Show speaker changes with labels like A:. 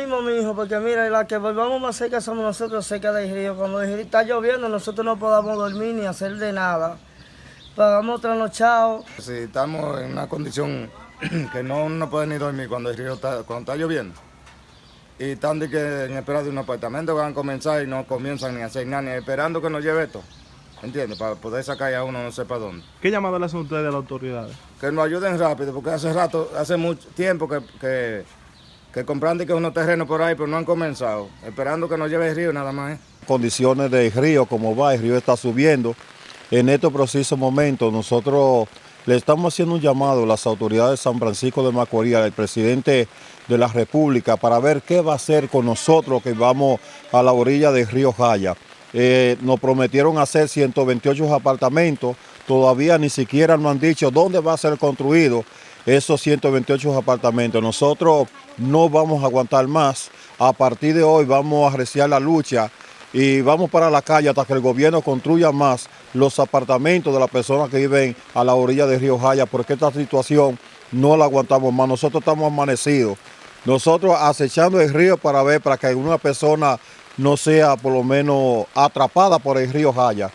A: mismo, mijo, porque mira, la que volvamos más cerca somos nosotros cerca del río. Cuando el río está lloviendo, nosotros no podamos dormir ni hacer de nada. Pagamos trasnochados.
B: Si estamos en una condición que no uno puede ni dormir cuando el río está, cuando está lloviendo. Y están de que en espera de un apartamento van a comenzar y no comienzan ni a hacer nada, ni esperando que nos lleve esto. ¿Entiendes? Para poder sacar a uno no sé para dónde.
C: ¿Qué llamado le hacen ustedes a las autoridades?
B: Que nos ayuden rápido, porque hace rato, hace mucho tiempo que, que, que comprando que unos terrenos por ahí, pero no han comenzado. Esperando que nos lleve el río nada más. ¿eh?
D: Condiciones del río, como va, el río está subiendo. En estos precisos momentos nosotros le estamos haciendo un llamado a las autoridades de San Francisco de Macorís, al presidente de la República, para ver qué va a hacer con nosotros que vamos a la orilla del río Jaya. Eh, nos prometieron hacer 128 apartamentos, todavía ni siquiera nos han dicho dónde va a ser construido esos 128 apartamentos. Nosotros no vamos a aguantar más, a partir de hoy vamos a arreciar la lucha y vamos para la calle hasta que el gobierno construya más los apartamentos de las personas que viven a la orilla del río Jaya, porque esta situación no la aguantamos más. Nosotros estamos amanecidos, nosotros acechando el río para ver, para que alguna persona no sea por lo menos atrapada por el río Jaya.